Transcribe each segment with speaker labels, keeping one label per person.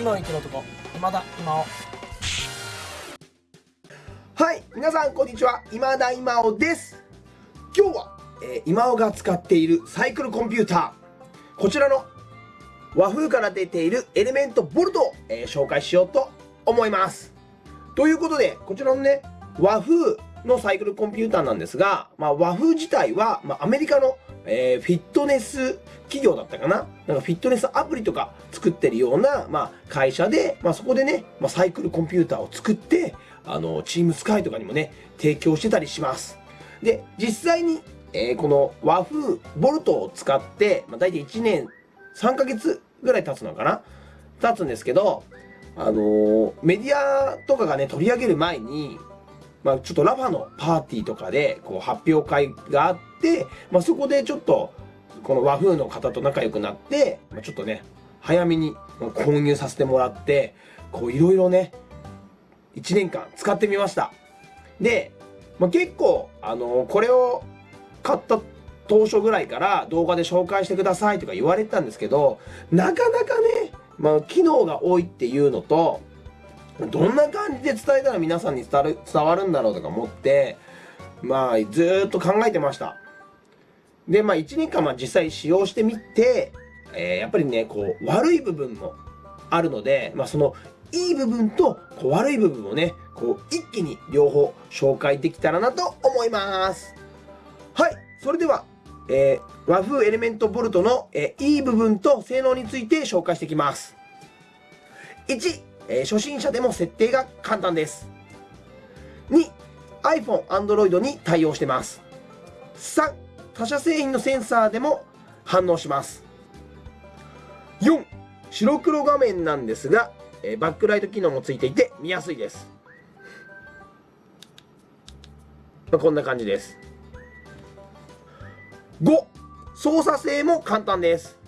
Speaker 1: 今を生きる男今だ今を。
Speaker 2: はい皆さんこんにちは。今田今尾です。今日は、えー、今尾が使っているサイクルコンピューター。こちらの和風から出ているエレメントボルトを、えー、紹介しようと思います。ということでこちらのね和風のサイクルコンピューターなんですが、まあ、和風自体は、まあ、アメリカの、えー、フィットネス企業だったかな？なんかフィットネスアプリとか作ってるような、まあ、会社で、まあ、そこでね、まあ、サイクルコンピューターを作って、あの、チームスカイとかにもね、提供してたりします。で、実際に、えー、この和風ボルトを使って、まあ、大体1年3ヶ月ぐらい経つのかな？経つんですけど、あのー、メディアとかがね、取り上げる前に、まあ、ちょっとラファのパーティーとかで、こう、発表会があって、まあ、そこでちょっと、この和風の方と仲良くなって、まあ、ちょっとね、早めに購入させてもらって、こう、いろいろね、1年間使ってみました。で、まあ、結構、あの、これを買った当初ぐらいから動画で紹介してくださいとか言われてたんですけど、なかなかね、まあ、機能が多いっていうのと、どんな感じで伝えたら皆さんに伝わる伝わるんだろうとか思って、まあ、ずっと考えてました。で、まあ、1年間、まあ、実際使用してみて、えー、やっぱりね、こう、悪い部分もあるので、まあ、その、いい部分と、こう、悪い部分をね、こう、一気に両方紹介できたらなと思います。はい。それでは、えー、和風エレメントボルトの、えー、いい部分と性能について紹介していきます。1、えー、初心者でも設定が簡単です。2、iPhone、Android に対応してます。3、他社製品のセンサーでも反応します。4、白黒画面なんですが、え、バックライト機能もついていて見やすいです。まあ、こんな感じです。5、操作性も簡単です。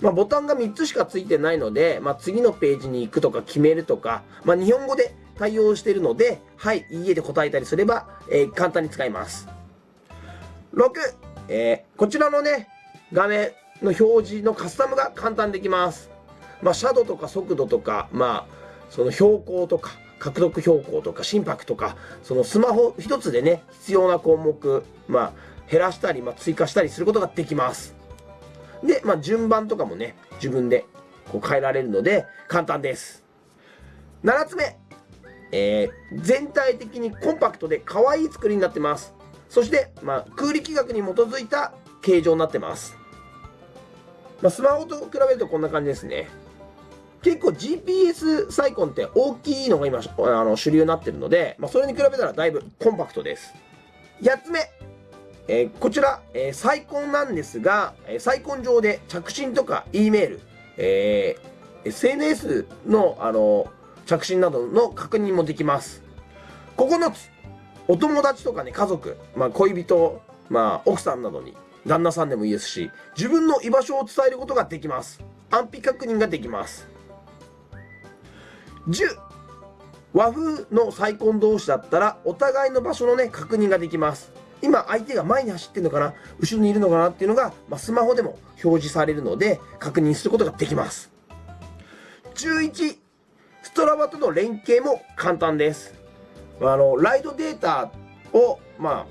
Speaker 2: まあ、ボタンが3つしかついてないので、まあ、次のページに行くとか決めるとか、ま、日本語で対応しているので、はい、いいえで答えたりすれば、えー、簡単に使えます。6、えー、こちらのね、画面の表示のカスタムが簡単できます。まあ、シャドウとか速度とか、まあ、その標高とか、獲得標高とか心拍とか、そのスマホ一つでね、必要な項目、まあ、減らしたり、まあ、追加したりすることができます。で、まあ、順番とかもね、自分でこう変えられるので、簡単です。7つ目、えー、全体的にコンパクトで可愛い作りになってます。そして、まあ、空力学に基づいた形状になってます。まあ、スマホと比べるとこんな感じですね。結構 GPS サイコンって大きいのが今あの主流になってるので、まあ、それに比べたらだいぶコンパクトです。8つ目、えー、こちら、えー、サイコンなんですが、えー、サイコン上で着信とか E メール、えー、SNS の、あの着信などの確認もできます。9つ、お友達とかね、家族、まあ、恋人、まあ、奥さんなどに、旦那さんでもいいですし、自分の居場所を伝えることができます。安否確認ができます。10、和風のサイコン同士だったら、お互いの場所のね、確認ができます。今相手が前に走ってるのかな後ろにいるのかなっていうのが、まあ、スマホでも表示されるので確認することができます。11、ストラバとの連携も簡単です。あの、ライドデータを、ま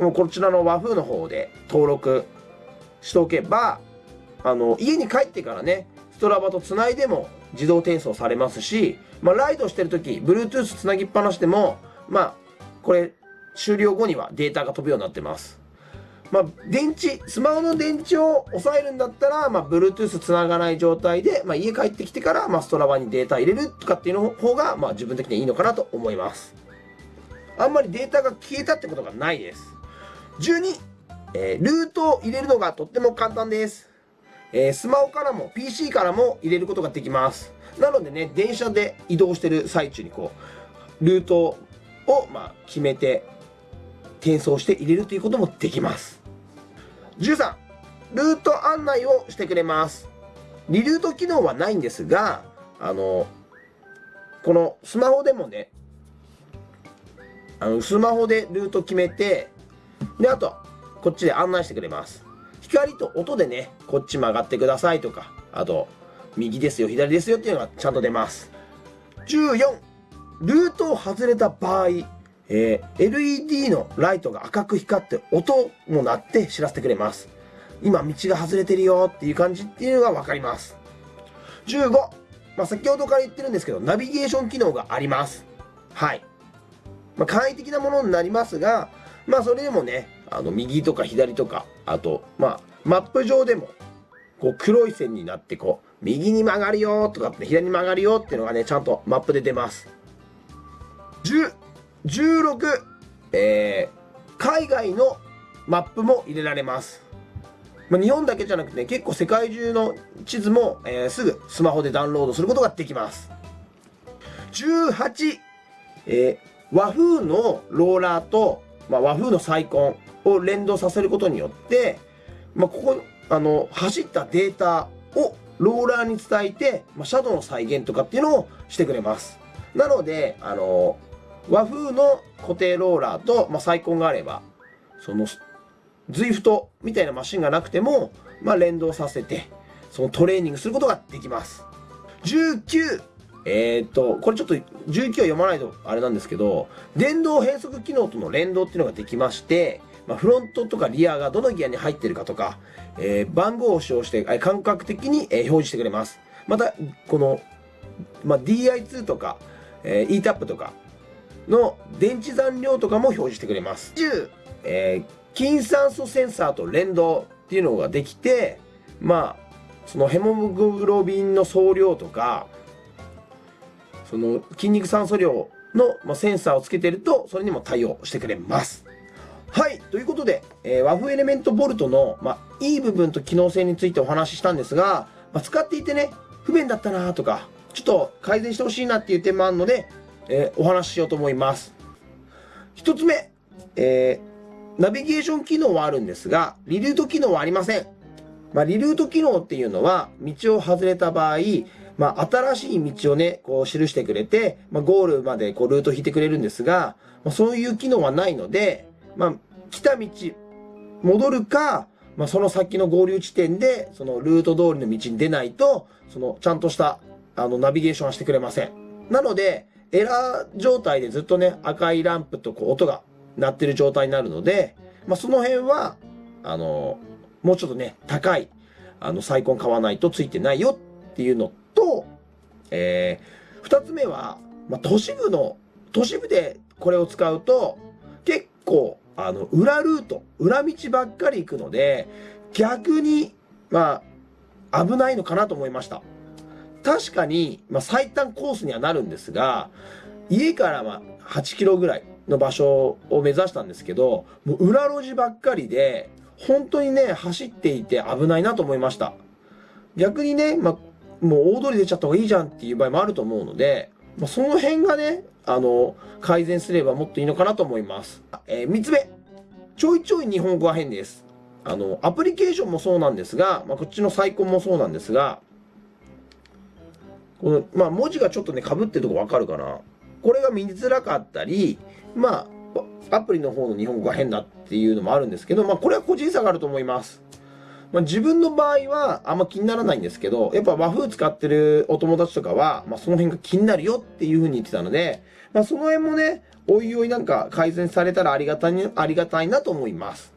Speaker 2: あ、こちらの和風の方で登録しておけば、あの、家に帰ってからね、ストラバとつないでも自動転送されますし、まあ、ライドしてるとき、Bluetooth つなぎっぱなしでも、まあ、これ、終了後にはデータが飛ぶようになってます。まあ、電池、スマホの電池を抑えるんだったら、まあ、Bluetooth 繋がない状態で、まあ、家帰ってきてから、まあ、ストラバにデータ入れるとかっていうの方が、まあ、自分的にはいいのかなと思います。あんまりデータが消えたってことがないです。12、えー、ルートを入れるのがとっても簡単です。えー、スマホからも PC からも入れることができます。なのでね、電車で移動してる最中にこう、ルートを、まあ、決めて転送して入れるということもできます。13、ルート案内をしてくれます。リルート機能はないんですが、あの、このスマホでもね、あの、スマホでルート決めて、で、あと、こっちで案内してくれます。光と音でね、こっち曲がってくださいとか、あと、右ですよ、左ですよっていうのがちゃんと出ます。14、ルートを外れた場合、えー、LED のライトが赤く光って音も鳴って知らせてくれます。今道が外れてるよっていう感じっていうのがわかります。15、まあ、先ほどから言ってるんですけど、ナビゲーション機能があります。はい。まあ、簡易的なものになりますが、まあ、それでもね、あの、右とか左とか、あと、まあ、マップ上でも、こう、黒い線になって、こう、右に曲がるよとかって、左に曲がるよっていうのがね、ちゃんとマップで出ます。10、16、えー、海外のマップも入れられます。まあ、日本だけじゃなくて、ね、結構世界中の地図も、えー、すぐスマホでダウンロードすることができます。18、えー、和風のローラーと、まあ、和風のサイコンを連動させることによって、まあ、ここ、あの、走ったデータをローラーに伝えて、まあ、シャドウの再現とかっていうのをしてくれます。なので、あの、和風の固定ローラーと、まあ、サイコンがあれば、その、ZWIFT みたいなマシンがなくても、まあ、連動させて、そのトレーニングすることができます。19、えー、っと、これちょっと19は読まないとあれなんですけど、電動変速機能との連動っていうのができまして、まあ、フロントとかリアがどのギアに入ってるかとか、えー、番号を使用して、え感覚的に、え表示してくれます。また、この、まあ、DI2 とか、えー、ETAP とかの電池残量とかも表示してくれます。10、えー、筋酸素センサーと連動っていうのができて、まあ、そのヘモグロビンの総量とか、その筋肉酸素量の、センサーをつけてると、それにも対応してくれます。はい。ということで、えー、和風エレメントボルトの、まあ、いい部分と機能性についてお話ししたんですが、まあ、使っていてね、不便だったなとか、ちょっと改善してほしいなっていう点もあるので、えー、お話ししようと思います。一つ目、えー、ナビゲーション機能はあるんですが、リルート機能はありません。まあ、リルート機能っていうのは、道を外れた場合、まあ、新しい道をね、こう記してくれて、まあ、ゴールまでこうルート引いてくれるんですが、まあ、そういう機能はないので、まあ、来た道、戻るか、まあ、その先の合流地点で、そのルート通りの道に出ないと、その、ちゃんとした、あの、ナビゲーションはしてくれません。なので、エラー状態でずっとね、赤いランプとこう音が鳴ってる状態になるので、まあ、その辺は、あの、もうちょっとね、高い、あの、サイコン買わないとついてないよっていうのと、えー、二つ目は、まあ、都市部の、都市部でこれを使うと、結構、あの、裏ルート、裏道ばっかり行くので、逆に、まあ、危ないのかなと思いました。確かに、まあ、最短コースにはなるんですが、家からま8キロぐらいの場所を目指したんですけど、もう裏路地ばっかりで、本当にね、走っていて危ないなと思いました。逆にね、まあ、もう大通り出ちゃった方がいいじゃんっていう場合もあると思うので、まあ、その辺がね、あの、改善すればもっといいのかなと思います。えー、3つ目。ちょいちょい日本語は変です。あの、アプリケーションもそうなんですが、まあ、こっちのサイコンもそうなんですが、この、まあ、文字がちょっとね、被ってるとこわかるかな。これが見づらかったり、まあ、アプリの方の日本語が変だっていうのもあるんですけど、まあ、これは個人差があると思います。まあ、自分の場合はあんま気にならないんですけど、やっぱ和風使ってるお友達とかは、まあ、その辺が気になるよっていう風に言ってたので、まあ、その辺もね、おいおいなんか改善されたらありがたい、ありがたいなと思います。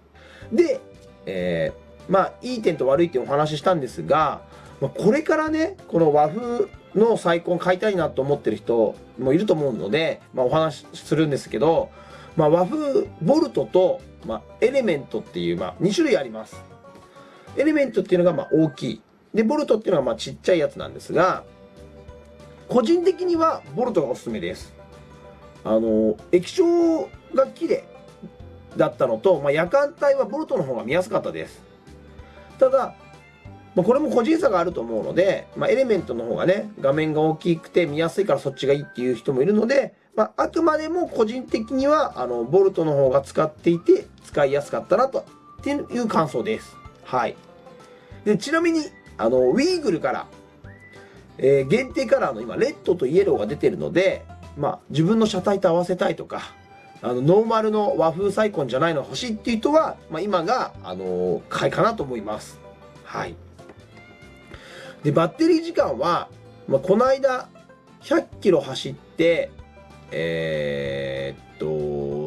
Speaker 2: で、えー、まあ、いい点と悪い点をお話ししたんですが、まあ、これからね、この和風のサイコン買いたいなと思ってる人もいると思うので、まあ、お話しするんですけど、まあ、和風ボルトと、まあ、エレメントっていう、まあ、2種類あります。エレメントっていうのがまあ大きい。で、ボルトっていうのはまあちっちゃいやつなんですが、個人的にはボルトがおすすめです。あの、液晶が綺麗だったのと、まあ、夜間帯はボルトの方が見やすかったです。ただ、まあ、これも個人差があると思うので、まあ、エレメントの方がね、画面が大きくて見やすいからそっちがいいっていう人もいるので、まあ、あくまでも個人的には、あの、ボルトの方が使っていて、使いやすかったなと、っていう感想です。はい。で、ちなみに、あの、ウィーグルから、えー、限定カラーの今、レッドとイエローが出てるので、まあ、自分の車体と合わせたいとか、あの、ノーマルの和風サイコンじゃないの欲しいっていう人は、まあ、今が、あのー、買いかなと思います。はい。で、バッテリー時間は、まあ、この間、100キロ走って、えーっと、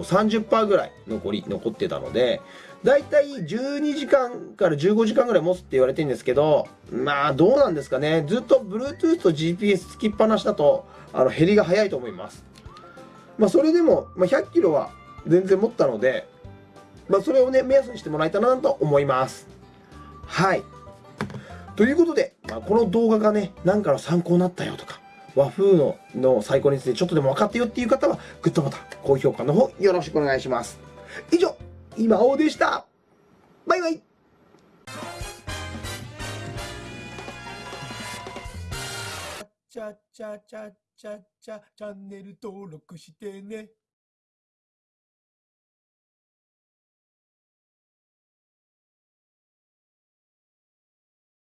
Speaker 2: 30%ぐらい残り、残ってたので、だいたい12時間から15時間ぐらい持つって言われてるんですけど、まあどうなんですかね。ずっと Bluetooth と GPS つきっぱなしだと、あの、減りが早いと思います。まあそれでも、まあ、100キロは全然持ったので、まあそれをね、目安にしてもらえたらなと思います。はい。ということで、まあ、この動画がね、何かの参考になったよとか、和風のの最高についてちょっとでも分かったよっていう方は、グッドボタン、高評価の方よろしくお願いします。以上、今王でした。バイバイ。
Speaker 1: チャチャチャチャチャチャンネル登録してね